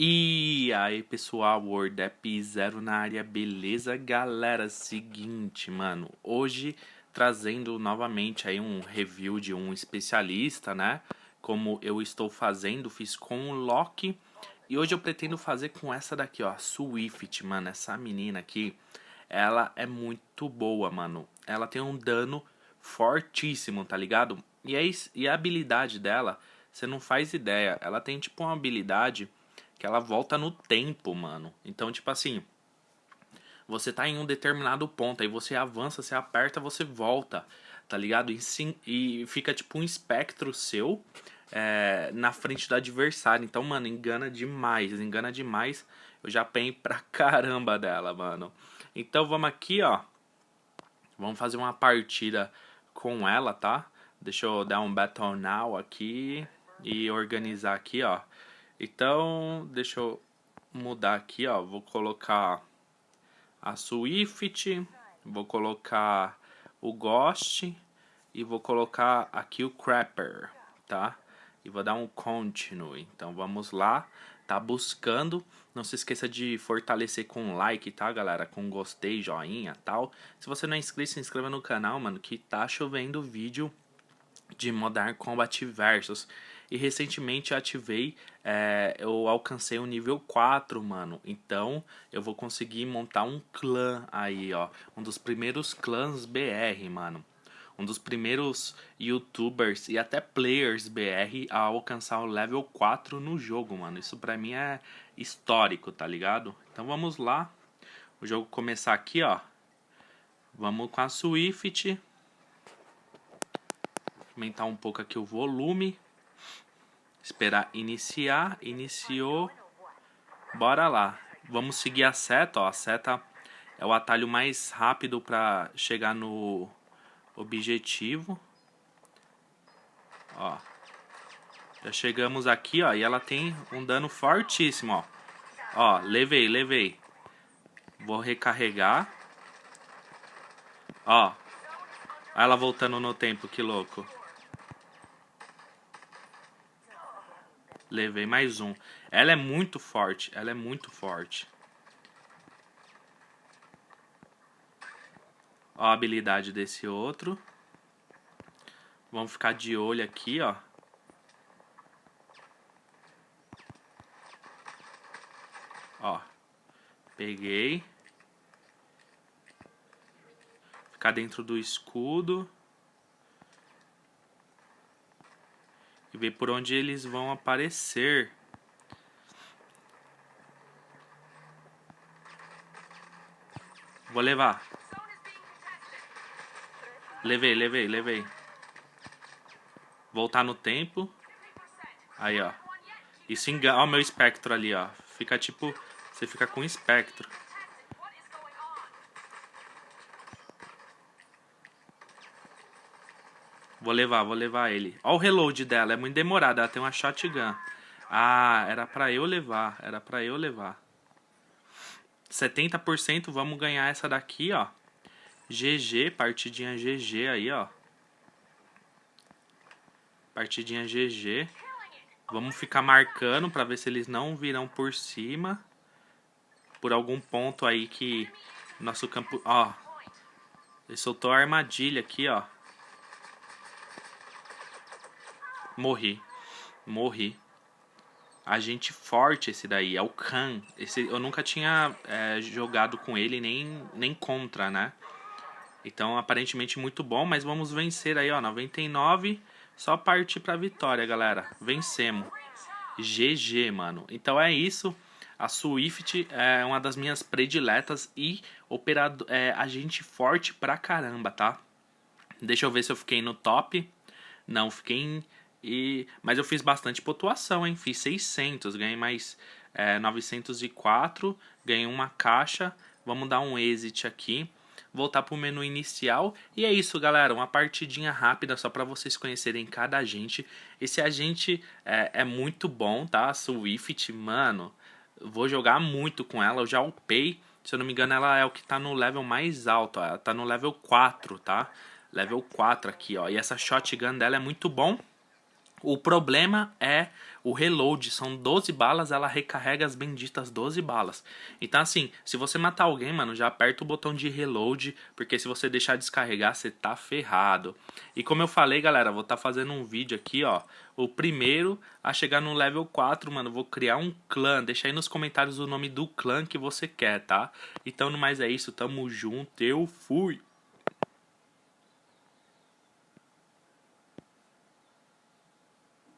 E aí pessoal, WordApp Zero na área, beleza? Galera, seguinte, mano, hoje trazendo novamente aí um review de um especialista, né? Como eu estou fazendo, fiz com o Loki e hoje eu pretendo fazer com essa daqui, ó, Swift, mano, essa menina aqui, ela é muito boa, mano. Ela tem um dano fortíssimo, tá ligado? E, é, e a habilidade dela, você não faz ideia, ela tem tipo uma habilidade que ela volta no tempo, mano. Então, tipo assim, você tá em um determinado ponto, aí você avança, você aperta, você volta, tá ligado? E, sim, e fica tipo um espectro seu é, na frente do adversário. Então, mano, engana demais, engana demais. Eu já apanhei pra caramba dela, mano. Então, vamos aqui, ó. Vamos fazer uma partida com ela, tá? Deixa eu dar um Battle Now aqui e organizar aqui, ó. Então, deixa eu mudar aqui, ó. Vou colocar a Swift, vou colocar o Ghost e vou colocar aqui o Crapper, tá? E vou dar um Continue. Então, vamos lá. Tá buscando. Não se esqueça de fortalecer com like, tá, galera? Com gostei, joinha tal. Se você não é inscrito, se inscreva no canal, mano, que tá chovendo vídeo de Modern Combat Versus. E recentemente ativei, é, eu alcancei o nível 4, mano. Então eu vou conseguir montar um clã aí, ó. Um dos primeiros clãs BR, mano. Um dos primeiros youtubers e até players BR a alcançar o level 4 no jogo, mano. Isso pra mim é histórico, tá ligado? Então vamos lá. O jogo começar aqui, ó. Vamos com a Swift. Aumentar um pouco aqui o volume. Esperar iniciar. Iniciou. Bora lá. Vamos seguir a seta, ó. A seta é o atalho mais rápido para chegar no objetivo. Ó. Já chegamos aqui, ó, e ela tem um dano fortíssimo, ó. Ó, levei, levei. Vou recarregar. Ó. Olha ela voltando no tempo, que louco. Levei mais um. Ela é muito forte. Ela é muito forte. Ó a habilidade desse outro. Vamos ficar de olho aqui, ó. Ó. Peguei. Ficar dentro do escudo. Ver por onde eles vão aparecer. Vou levar. Levei, levei, levei. Voltar no tempo. Aí, ó. Isso engana. Ó, meu espectro ali, ó. Fica tipo. Você fica com espectro. Vou levar, vou levar ele. Ó o reload dela, é muito demorado, ela tem uma shotgun. Ah, era pra eu levar, era pra eu levar. 70%, vamos ganhar essa daqui, ó. GG, partidinha GG aí, ó. Partidinha GG. Vamos ficar marcando pra ver se eles não virão por cima. Por algum ponto aí que nosso campo... Ó, ele soltou a armadilha aqui, ó. Morri. Morri. Agente forte esse daí, é o Khan. Esse, eu nunca tinha é, jogado com ele, nem, nem contra, né? Então, aparentemente muito bom, mas vamos vencer aí, ó, 99. Só partir pra vitória, galera. Vencemos. GG, mano. Então é isso. A Swift é uma das minhas prediletas e operado, é, agente forte pra caramba, tá? Deixa eu ver se eu fiquei no top. Não, fiquei em e, mas eu fiz bastante pontuação, hein? Fiz 600, ganhei mais é, 904, ganhei uma caixa. Vamos dar um exit aqui. Voltar para o menu inicial. E é isso, galera. Uma partidinha rápida só para vocês conhecerem cada agente. Esse agente é, é muito bom, tá? Swift, mano. Vou jogar muito com ela. Eu já upei. Se eu não me engano, ela é o que tá no level mais alto. Ó. Ela tá no level 4, tá? Level 4 aqui, ó. E essa shotgun dela é muito bom. O problema é o reload, são 12 balas, ela recarrega as benditas 12 balas. Então assim, se você matar alguém, mano, já aperta o botão de reload, porque se você deixar descarregar, você tá ferrado. E como eu falei, galera, vou tá fazendo um vídeo aqui, ó, o primeiro a chegar no level 4, mano, vou criar um clã. Deixa aí nos comentários o nome do clã que você quer, tá? Então, no mais é isso, tamo junto, eu fui!